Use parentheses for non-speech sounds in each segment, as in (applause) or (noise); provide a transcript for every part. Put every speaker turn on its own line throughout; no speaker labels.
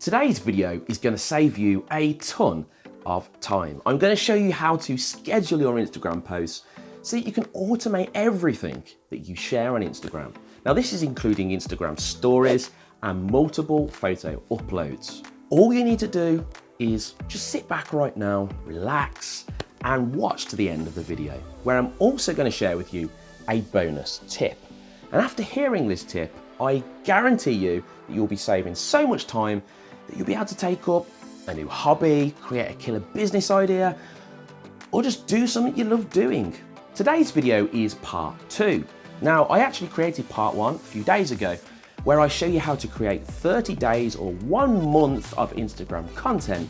Today's video is going to save you a ton of time. I'm going to show you how to schedule your Instagram posts so that you can automate everything that you share on Instagram. Now this is including Instagram stories and multiple photo uploads. All you need to do is just sit back right now, relax and watch to the end of the video where I'm also going to share with you a bonus tip. And after hearing this tip, I guarantee you that you'll be saving so much time that you'll be able to take up a new hobby, create a killer business idea, or just do something you love doing. Today's video is part two. Now, I actually created part one a few days ago, where I show you how to create 30 days or one month of Instagram content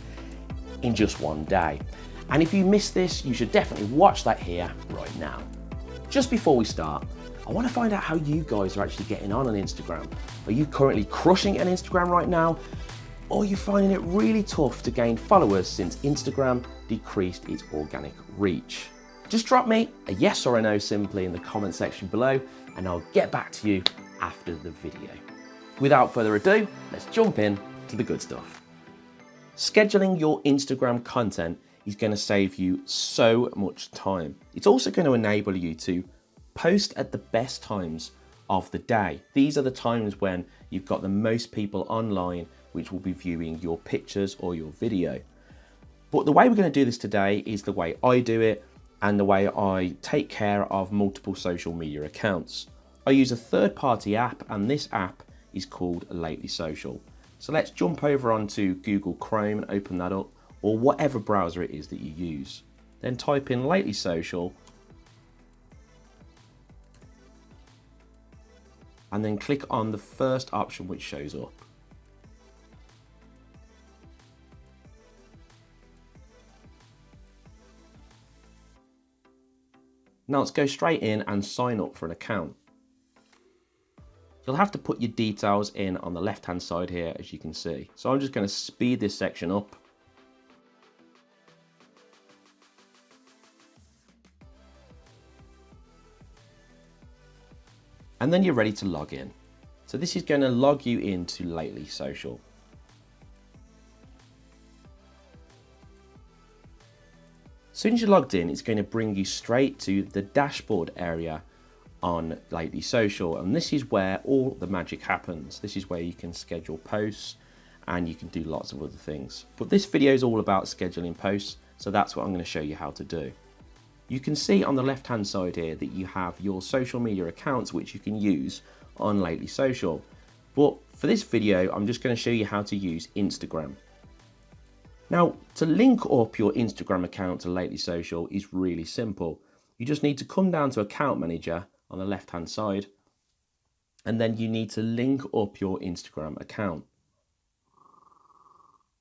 in just one day. And if you missed this, you should definitely watch that here right now. Just before we start, I want to find out how you guys are actually getting on on Instagram. Are you currently crushing it on Instagram right now? Or are you finding it really tough to gain followers since Instagram decreased its organic reach? Just drop me a yes or a no simply in the comment section below and I'll get back to you after the video. Without further ado, let's jump in to the good stuff. Scheduling your Instagram content is going to save you so much time. It's also going to enable you to post at the best times of the day. These are the times when you've got the most people online which will be viewing your pictures or your video. But the way we're going to do this today is the way I do it and the way I take care of multiple social media accounts. I use a third-party app and this app is called Lately Social. So let's jump over onto Google Chrome and open that up or whatever browser it is that you use. Then type in Lately Social and then click on the first option which shows up. Now let's go straight in and sign up for an account. You'll have to put your details in on the left hand side here as you can see. So I'm just going to speed this section up. And then you're ready to log in. So this is going to log you into Lately Social. Soon as you're logged in, it's going to bring you straight to the dashboard area on Lately Social. And this is where all the magic happens. This is where you can schedule posts and you can do lots of other things. But this video is all about scheduling posts. So that's what I'm going to show you how to do. You can see on the left hand side here that you have your social media accounts which you can use on Lately Social. But for this video, I'm just going to show you how to use Instagram. Now, to link up your Instagram account to Lately Social is really simple. You just need to come down to Account Manager on the left-hand side, and then you need to link up your Instagram account.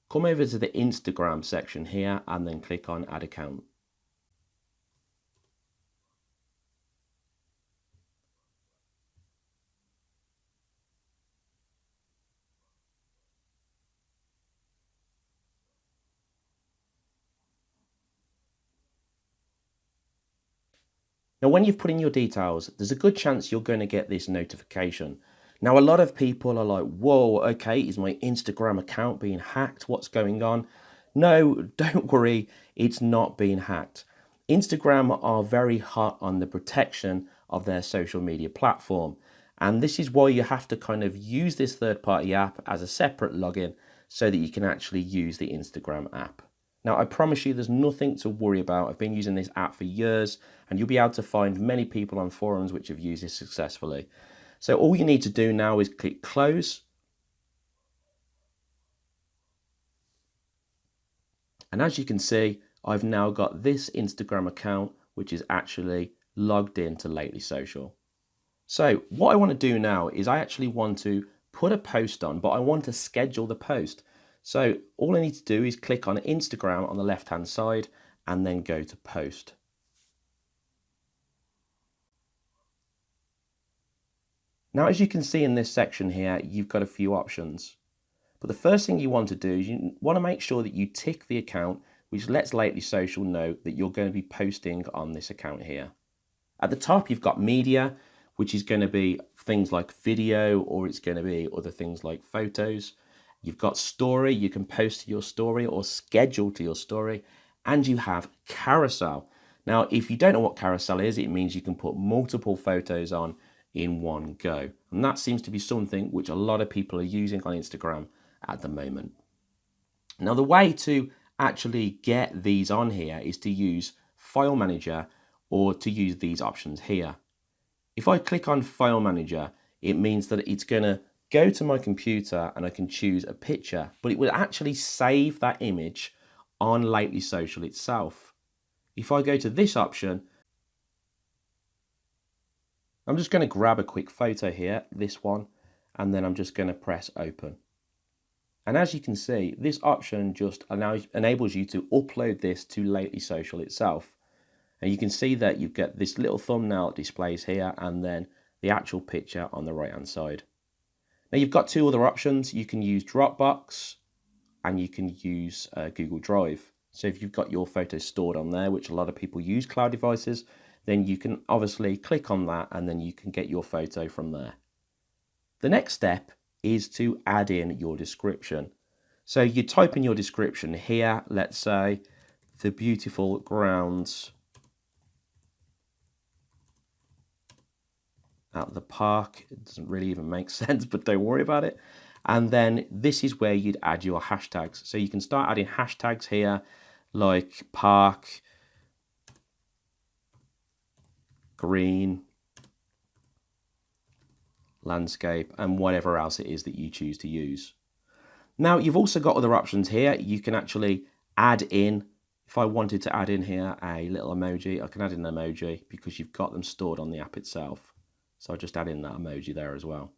Come over to the Instagram section here and then click on Add Account. Now, when you've put in your details, there's a good chance you're going to get this notification. Now, a lot of people are like, whoa, okay, is my Instagram account being hacked? What's going on? No, (laughs) don't worry, it's not being hacked. Instagram are very hot on the protection of their social media platform. And this is why you have to kind of use this third party app as a separate login so that you can actually use the Instagram app. Now, I promise you there's nothing to worry about. I've been using this app for years and you'll be able to find many people on forums which have used it successfully. So all you need to do now is click close. And as you can see, I've now got this Instagram account, which is actually logged into Lately Social. So what I want to do now is I actually want to put a post on, but I want to schedule the post. So all I need to do is click on Instagram on the left hand side and then go to post. Now as you can see in this section here you've got a few options but the first thing you want to do is you want to make sure that you tick the account which lets Lately Social know that you're going to be posting on this account here. At the top you've got media which is going to be things like video or it's going to be other things like photos You've got story, you can post to your story or schedule to your story, and you have carousel. Now, if you don't know what carousel is, it means you can put multiple photos on in one go. And that seems to be something which a lot of people are using on Instagram at the moment. Now, the way to actually get these on here is to use File Manager or to use these options here. If I click on File Manager, it means that it's going to go to my computer and I can choose a picture, but it will actually save that image on Lately Social itself. If I go to this option, I'm just going to grab a quick photo here, this one, and then I'm just going to press open. And as you can see, this option just enables you to upload this to Lately Social itself. And you can see that you get this little thumbnail that displays here and then the actual picture on the right hand side. Now you've got two other options. You can use Dropbox and you can use uh, Google Drive. So if you've got your photos stored on there, which a lot of people use cloud devices, then you can obviously click on that and then you can get your photo from there. The next step is to add in your description. So you type in your description here, let's say, the beautiful grounds at the park. It doesn't really even make (laughs) sense, but don't worry about it. And then this is where you'd add your hashtags. So you can start adding hashtags here like park, green, landscape, and whatever else it is that you choose to use. Now you've also got other options here. You can actually add in, if I wanted to add in here a little emoji, I can add in an emoji because you've got them stored on the app itself. So I'll just add in that emoji there as well.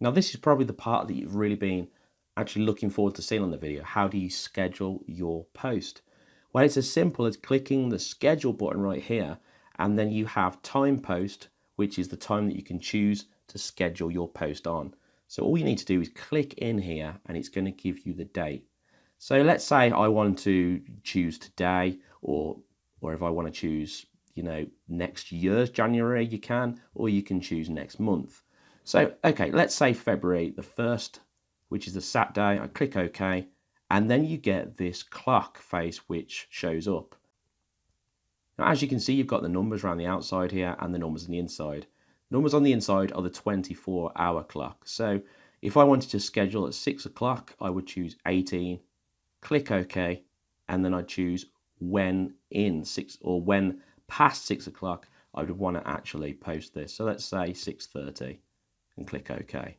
Now this is probably the part that you've really been actually looking forward to seeing on the video. How do you schedule your post? Well, it's as simple as clicking the schedule button right here, and then you have time post, which is the time that you can choose to schedule your post on. So all you need to do is click in here and it's going to give you the date. So let's say I want to choose today or or if I want to choose, you know, next year's January, you can, or you can choose next month. So, okay, let's say February the 1st, which is the Saturday. I click OK, and then you get this clock face which shows up. Now, as you can see, you've got the numbers around the outside here and the numbers on the inside. Numbers on the inside are the 24 hour clock. So if I wanted to schedule at 6 o'clock, I would choose 18, click OK, and then I'd choose when in six or when past six o'clock I would want to actually post this. So let's say 6.30 and click OK.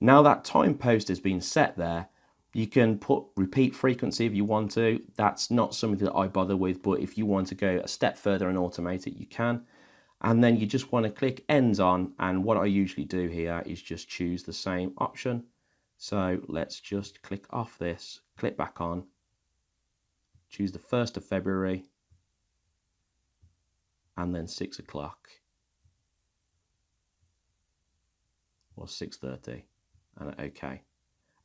Now that time post has been set there, you can put repeat frequency if you want to. That's not something that I bother with, but if you want to go a step further and automate it, you can. And then you just want to click ends on. And what I usually do here is just choose the same option. So let's just click off this, click back on, choose the 1st of February and then 6 o'clock or 6.30 and OK.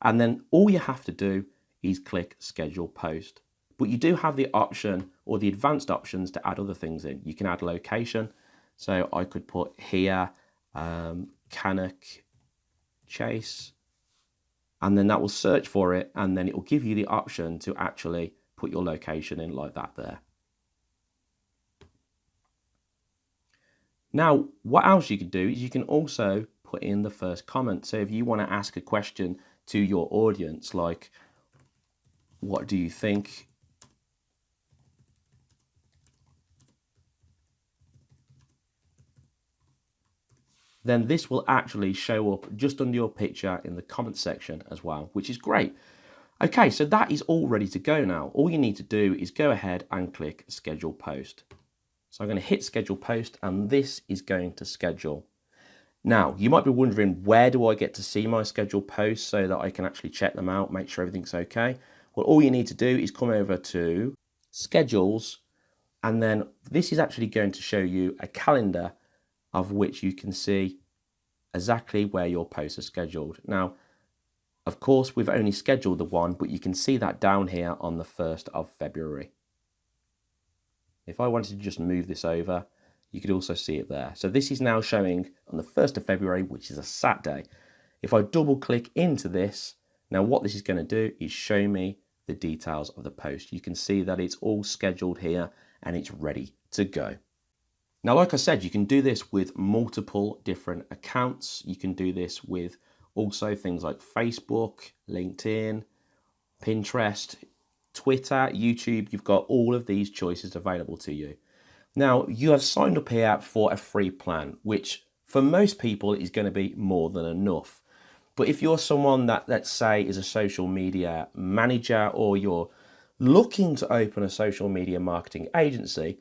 And then all you have to do is click schedule post. But you do have the option or the advanced options to add other things in. You can add location. So I could put here um, Cannock Chase and then that will search for it and then it will give you the option to actually put your location in like that there. Now, what else you can do is you can also put in the first comment. So if you want to ask a question to your audience, like, what do you think? Then this will actually show up just under your picture in the comment section as well, which is great. Okay, so that is all ready to go now. All you need to do is go ahead and click schedule post. So I'm going to hit schedule post and this is going to schedule. Now, you might be wondering, where do I get to see my schedule posts so that I can actually check them out, make sure everything's okay? Well, all you need to do is come over to schedules and then this is actually going to show you a calendar of which you can see exactly where your posts are scheduled. Now, of course, we've only scheduled the one, but you can see that down here on the 1st of February. If I wanted to just move this over, you could also see it there. So this is now showing on the 1st of February, which is a Saturday. If I double click into this, now what this is going to do is show me the details of the post. You can see that it's all scheduled here and it's ready to go. Now, like I said, you can do this with multiple different accounts. You can do this with also things like Facebook, LinkedIn, Pinterest, Twitter, YouTube. You've got all of these choices available to you. Now, you have signed up here for a free plan, which for most people is going to be more than enough. But if you're someone that, let's say, is a social media manager or you're looking to open a social media marketing agency,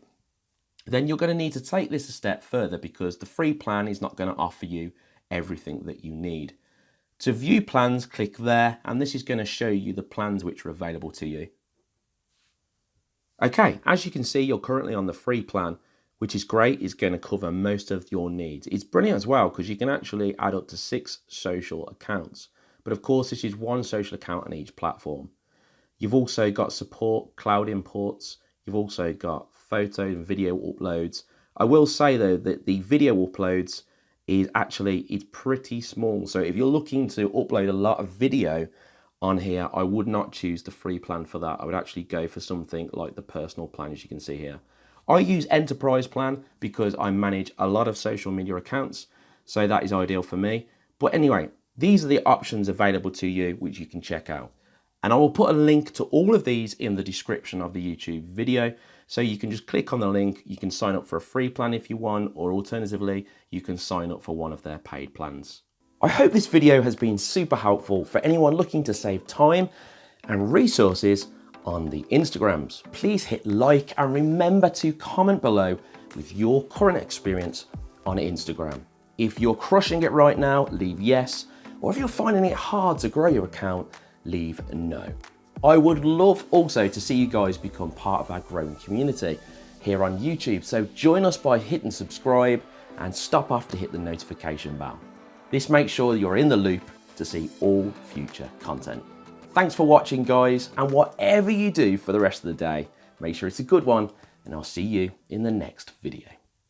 then you're going to need to take this a step further because the free plan is not going to offer you everything that you need. To view plans, click there, and this is going to show you the plans which are available to you. Okay, as you can see, you're currently on the free plan, which is great. It's going to cover most of your needs. It's brilliant as well because you can actually add up to six social accounts. But of course, this is one social account on each platform. You've also got support, cloud imports. You've also got photo and video uploads. I will say though that the video uploads is actually it's pretty small. So if you're looking to upload a lot of video, on here, I would not choose the free plan for that. I would actually go for something like the personal plan, as you can see here. I use enterprise plan because I manage a lot of social media accounts, so that is ideal for me. But anyway, these are the options available to you, which you can check out. And I will put a link to all of these in the description of the YouTube video. So you can just click on the link, you can sign up for a free plan if you want, or alternatively, you can sign up for one of their paid plans. I hope this video has been super helpful for anyone looking to save time and resources on the Instagrams. Please hit like and remember to comment below with your current experience on Instagram. If you're crushing it right now, leave yes, or if you're finding it hard to grow your account, leave no. I would love also to see you guys become part of our growing community here on YouTube. So join us by hitting subscribe and stop off to hit the notification bell. This makes sure you're in the loop to see all future content. Thanks for watching guys, and whatever you do for the rest of the day, make sure it's a good one, and I'll see you in the next video.